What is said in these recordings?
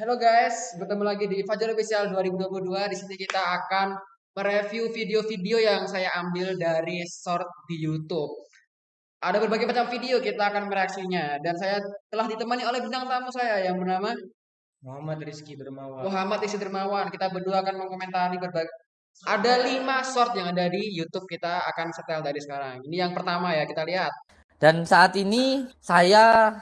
Halo guys, bertemu lagi di Fajar Official 2022. Di sini kita akan mereview video-video yang saya ambil dari short di YouTube. Ada berbagai macam video kita akan mereaksinya dan saya telah ditemani oleh bintang tamu saya yang bernama Muhammad Rizky Dermawan. Muhammad Isi Dermawan. Kita berdua akan mengomentari berbagai ada lima short yang ada di YouTube kita akan setel dari sekarang. Ini yang pertama ya kita lihat. Dan saat ini saya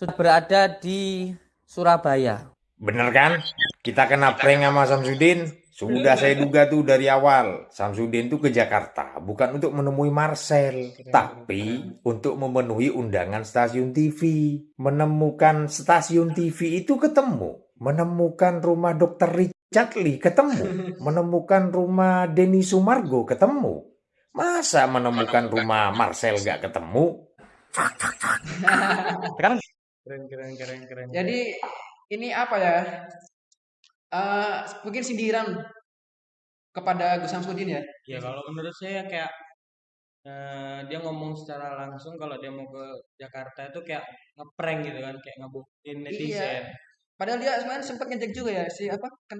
sudah berada di Surabaya. Bener kan? Kita kena prank sama Samsudin. Sudah saya duga tuh dari awal. Samsudin tuh ke Jakarta bukan untuk menemui Marcel, tapi untuk memenuhi undangan stasiun TV. Menemukan stasiun TV itu ketemu. Menemukan rumah Dr. Richard Lee ketemu. Menemukan rumah Denny Sumargo ketemu. Masa menemukan rumah Marcel gak ketemu? Sekarang Keren keren keren keren. Jadi ini apa ya? Eh, mungkin sindiran kepada Gus Samsudin ya. ya kalau menurut saya kayak eh, dia ngomong secara langsung kalau dia mau ke Jakarta itu kayak ngeprank gitu kan, kayak ngebukin netizen. Padahal dia sebenarnya sempat ngejek juga ya si apa kan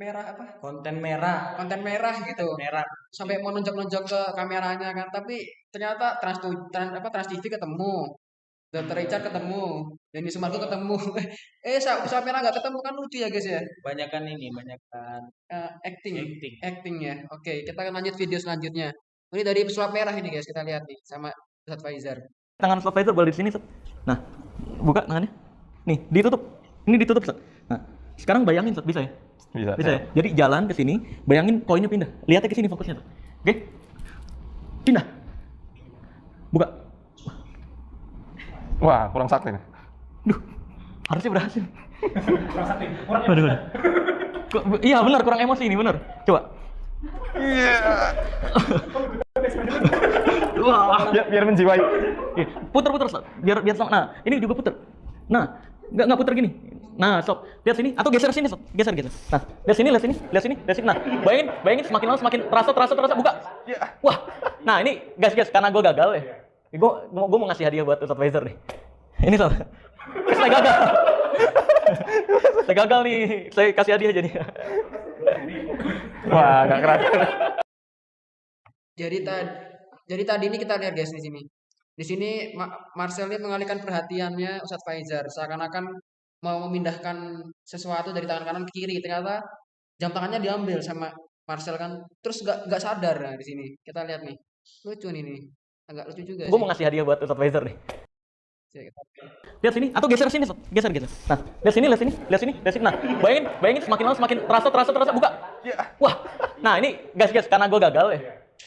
merah apa Konten merah, konten merah gitu merah. sampai mau nonjok-nonjok ke kameranya kan tapi ternyata trans, trans apa trans TV ketemu Dr. Richard ketemu Denny Sumargo ketemu eh sa sa merah nggak ketemu kan lucu ya guys ya Banyakan ini, banyakan Eh, acting acting. acting ya oke kita akan lanjut video selanjutnya ini dari pesulap merah ini guys kita lihat nih sama Ustadz Faizar tangan supervisor boleh di sini, Set. Nah, buka tangannya. Nih, ditutup. Ini ditutup, Set. Nah, sekarang bayangin, Set. Bisa ya? Bisa. Bisa ya? Jadi jalan ke sini, bayangin koinnya pindah. Lihatnya ke sini fokusnya, Set. Oke? Pindah. Buka. Wah, kurang sakti nih. Duh, harusnya berhasil. Waduh, waduh. Kok- Iya benar kurang emosi ini benar. Coba. Wah. Biar, biar menjiwai. Puter-puter stop. Biar biar sama. Nah, ini juga puter. Nah, nggak nggak puter gini. Nah, stop. Lihat sini atau geser sini, stop. Geser geser. Nah, lihat sini, lihat sini, lihat sini, lihat sini. Nah, bayangin, bayangin semakin lama semakin terasa terasa terasa buka. Wah. Nah, ini guys guys karena gue gagal ya. Gue gue mau ngasih hadiah buat Ustadz Faizar nih. Ini sob. Saya gagal. saya gagal nih. Saya kasih hadiah jadi. Wah, gak keras. Jadi tadi jadi tadi ini kita lihat guys di sini. Di sini Ma- Marcel ini mengalihkan perhatiannya Ustadz Faizar seakan-akan mau memindahkan sesuatu dari tangan kanan ke kiri. Ternyata jam tangannya diambil sama Marcel kan. Terus nggak nggak sadar nah, di sini. Kita lihat nih. Lucu nih nih. Agak lucu juga Gue mau ngasih hadiah buat Ustadz Faizar nih. Lihat sini atau geser sini, geser gitu. Nah, lihat sini, lihat sini, lihat sini, lihat sini. Nah, bayangin, bayangin semakin lama semakin terasa terasa terasa buka. Wah. Nah, ini guys guys karena gue gagal ya.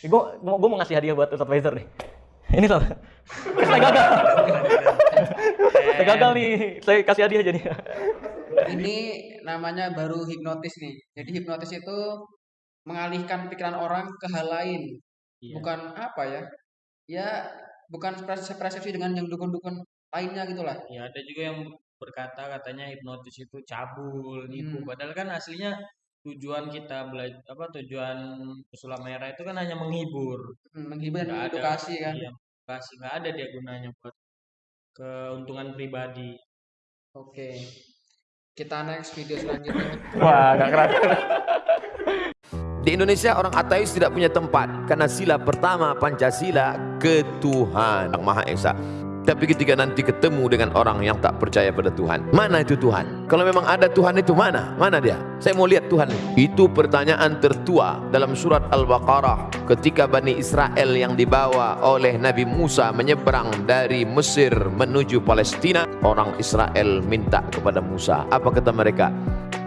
Gue gue mau ngasih hadiah buat Ustadz Faizar nih. Ini sob. Saya gagal. saya gagal nih. Saya kasih hadiah jadi. Ini namanya baru hipnotis nih. Jadi hipnotis itu mengalihkan pikiran orang ke hal lain. Iya. Bukan apa ya? Ya bukan persepsi dengan yang dukun-dukun lainnya gitu lah. Ya ada juga yang berkata katanya hipnotis itu cabul, nipu. Hmm. Padahal kan aslinya tujuan kita belajar apa tujuan pesulap merah itu kan hanya menghibur. Hmm, menghibur dan Nggak ada kan. Iya, edukasi nggak ada dia gunanya buat keuntungan pribadi. Oke. Kita next video selanjutnya. Wah, gak keras. Di Indonesia orang ateis tidak punya tempat karena sila pertama Pancasila ketuhan Yang Maha Esa. Tapi ketika nanti ketemu dengan orang yang tak percaya pada Tuhan, mana itu Tuhan? Kalau memang ada Tuhan itu mana? Mana dia? Saya mau lihat Tuhan. Itu pertanyaan tertua dalam surat Al-Baqarah ketika Bani Israel yang dibawa oleh Nabi Musa menyeberang dari Mesir menuju Palestina. Orang Israel minta kepada Musa. Apa kata mereka?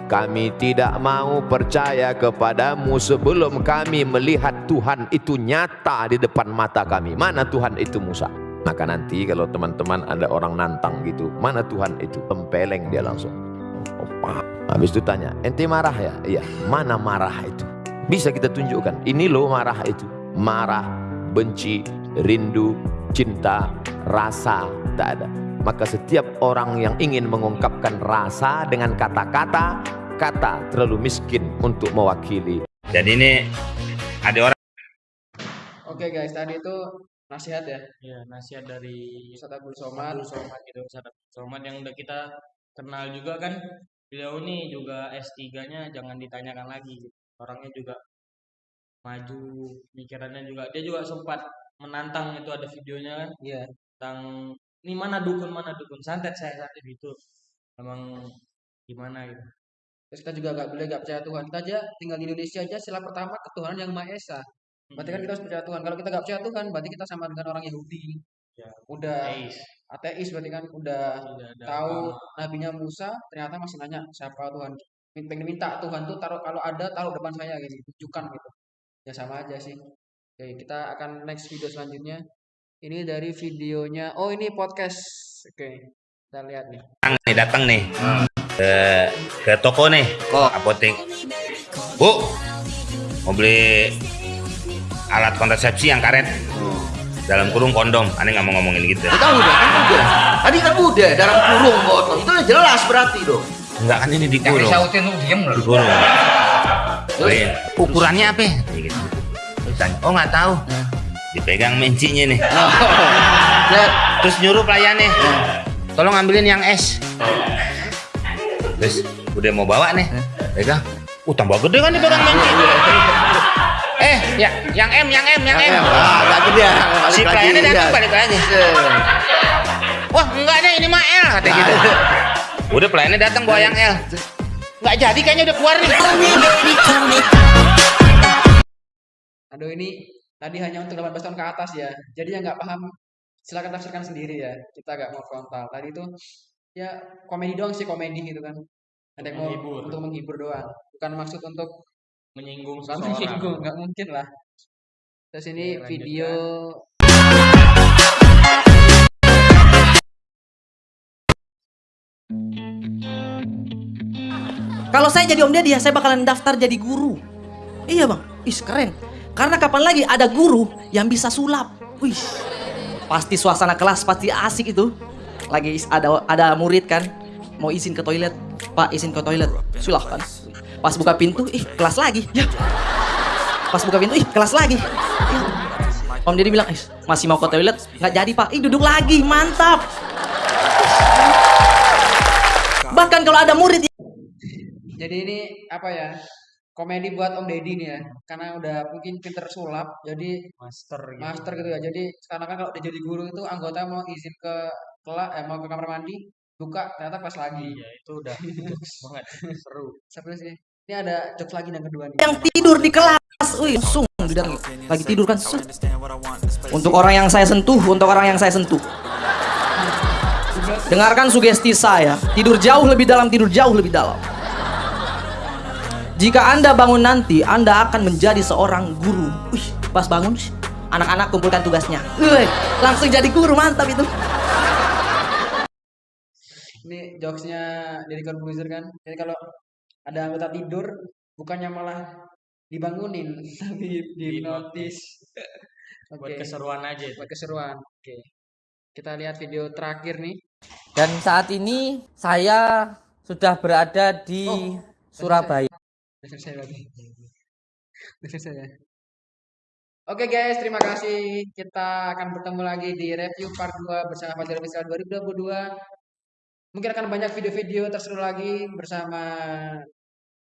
Kami tidak mau percaya kepadamu sebelum kami melihat Tuhan itu nyata di depan mata kami. Mana Tuhan itu Musa? Maka nanti kalau teman-teman ada orang nantang gitu, mana Tuhan itu? Tempeleng dia langsung. Opa. Habis itu tanya, ente marah ya? Iya, mana marah itu? Bisa kita tunjukkan, ini loh marah itu. Marah, benci, rindu, cinta, rasa, tak ada. Maka setiap orang yang ingin mengungkapkan rasa dengan kata-kata, kata terlalu miskin untuk mewakili. Jadi ini ada orang Oke guys, tadi itu nasihat ya. Ya, nasihat dari Ustadz Abdul Somad. Abdul Somad gitu, Ustadz Abdul Somad yang udah kita kenal juga kan beliau ini juga S3-nya jangan ditanyakan lagi gitu. orangnya juga maju pikirannya juga dia juga sempat menantang itu ada videonya kan Iya. tentang ini mana dukun mana dukun santet saya santet gitu emang gimana gitu Terus kita juga nggak boleh nggak percaya Tuhan. Kita aja tinggal di Indonesia aja sila pertama ketuhanan yang Maha Esa. Berarti kan kita harus percaya Tuhan. Kalau kita nggak percaya Tuhan, berarti kita sama dengan orang Yahudi. Ya. Udah Ateis. ateis berarti kan udah Tidak ada tahu nabinya Musa ternyata masih nanya siapa Tuhan. Pengen minta Tuhan tuh taruh kalau ada taruh depan saya gitu, tunjukkan gitu. Ya sama aja sih. Oke, kita akan next video selanjutnya. Ini dari videonya. Oh, ini podcast. Oke. Kita lihat nih. datang nih datang nih ke ke toko nih apotek. Bu mau beli alat kontrasepsi yang karet. Dalam kurung kondom. Aneh nggak mau ngomongin gitu. Kita udah, kan udah. Tadi kan udah dalam kurung botol. Itu udah jelas berarti dong. enggak kan ini di kurung. Sautin lu diem di kurung. Oh iya. ukurannya apa? Ya? Gitu. Terus tanya, oh nggak tahu. Dipegang mencinya nih. Lihat, terus nyuruh pelayannya. Tolong ambilin yang es terus udah mau bawa nih. Pegang. Uh tambah gede kan dipegang menci eh ya yang M yang M yang M. Ah, agak gede. balik si pelayannya datang balik lagi. Eh, wah enggak deh ini mah L kata gitu. Udah pelayannya datang bawa yang L. Nggak jadi kayaknya udah keluar nih. Aduh ini tadi hanya untuk 18 tahun ke atas ya. Jadi yang nggak paham silakan tafsirkan sendiri ya. Kita nggak mau frontal. Tadi itu ya komedi doang sih komedi gitu kan. Ada yang mau Menghibur. untuk menghibur doang. Bukan maksud untuk menyinggung bukan seseorang menyinggung, nggak mungkin lah. Terus ini lanjutkan. video Kalau saya jadi Om Deddy ya, saya bakalan daftar jadi guru. Iya bang, ih keren. Karena kapan lagi ada guru yang bisa sulap. Wih, pasti suasana kelas pasti asik itu. Lagi ada ada murid kan, mau izin ke toilet. Pak izin ke toilet, silahkan. Pas buka pintu, ih kelas lagi. Ya. Pas buka pintu, ih kelas lagi. Ya. Om Deddy bilang, eh, masih mau ke toilet? Nggak jadi pak, ih duduk lagi, mantap. Bahkan kalau ada murid jadi ini apa ya? Komedi buat Om Deddy nih ya. Karena udah mungkin pinter sulap, jadi master gitu master gitu ya. Jadi sekarang kan kalau dia jadi guru itu anggota mau izin ke kelas, eh, mau ke kamar mandi, buka ternyata pas lagi. iya itu udah banget seru Siapa sih? Ini ada jokes lagi yang kedua nih. yang tidur di kelas. Wih, langsung didatang. Lagi tidur kan. set. Untuk orang yang saya sentuh, untuk orang yang saya sentuh. Dengarkan sugesti saya. Tidur jauh lebih dalam, tidur jauh lebih dalam. Jika Anda bangun nanti, Anda akan menjadi seorang guru. Wih, pas bangun, anak-anak kumpulkan tugasnya. Wih, langsung jadi guru, mantap itu. Ini jokesnya dari Corbuzier kan. Jadi kalau ada anggota tidur, bukannya malah dibangunin, tapi dihipnotis. buat Oke, keseruan aja itu. buat keseruan. Oke. Kita lihat video terakhir nih. Dan saat ini saya sudah berada di Oh, Surabaya. Udah selesai berarti. Udah selesai ya. Oke guys, terima kasih. Kita akan bertemu lagi di review part 2 bersama Fajar Official 2022. Mungkin akan banyak video-video terseru lagi bersama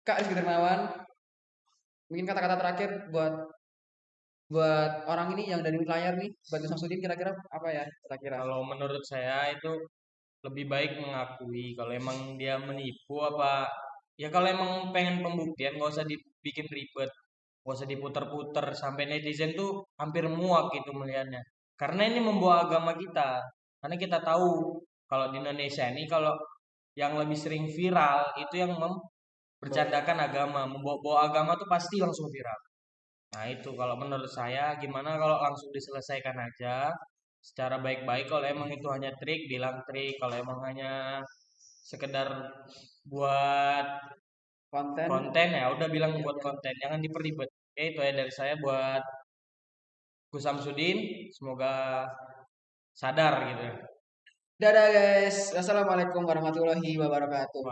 Kak Rizky Dermawan. Mungkin kata-kata terakhir buat buat orang ini yang dari layar nih, buat Samsudin kira-kira apa ya kira-kira? kalau menurut saya itu lebih baik mengakui kalau emang dia menipu apa ya kalau emang pengen pembuktian nggak usah dibikin ribet. Nggak usah diputer-puter. Sampai netizen tuh hampir muak gitu melihatnya. Karena ini membawa agama kita. Karena kita tahu kalau di Indonesia ini kalau yang lebih sering viral itu yang mempercandakan agama. Membawa agama tuh pasti langsung viral. Nah itu kalau menurut saya gimana kalau langsung diselesaikan aja? Secara baik-baik kalau emang itu hanya trik bilang trik. Kalau emang hanya sekedar buat Konten. konten ya udah bilang buat konten jangan diperibet oke itu ya dari saya buat Gus Samsudin semoga sadar gitu Dadah guys. Assalamualaikum warahmatullahi wabarakatuh.